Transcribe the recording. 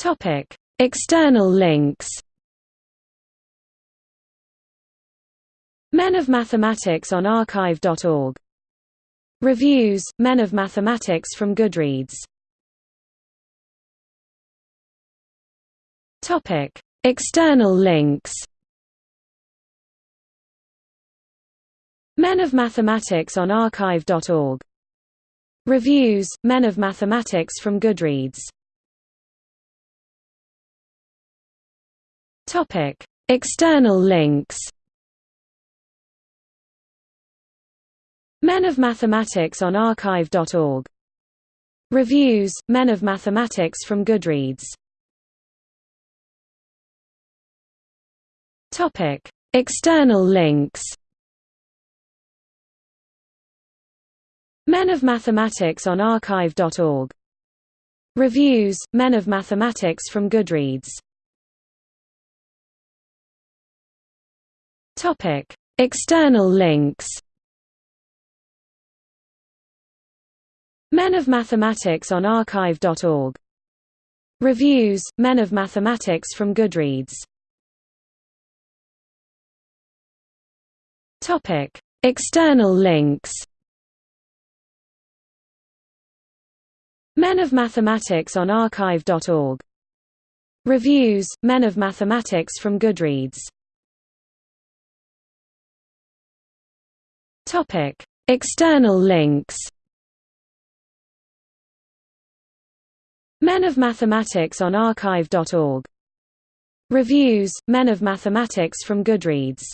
Topic: External links. Men of Mathematics on archive.org. Reviews: Men of Mathematics from Goodreads. Topic: External links. Men of Mathematics on archive.org. Reviews: Men of Mathematics from Goodreads. Topic: External links. Men of Mathematics on archive.org. Reviews: Men of Mathematics from Goodreads. Topic: External links. Men of Mathematics on archive.org. Reviews: Men of Mathematics from Goodreads. Topic: External links. Men of Mathematics on archive.org. Reviews: Men of Mathematics from Goodreads. Topic: External links. Men of Mathematics on archive.org. Reviews: Men of Mathematics from Goodreads. Topic: External links. Men of Mathematics on archive.org. Reviews: Men of Mathematics from Goodreads.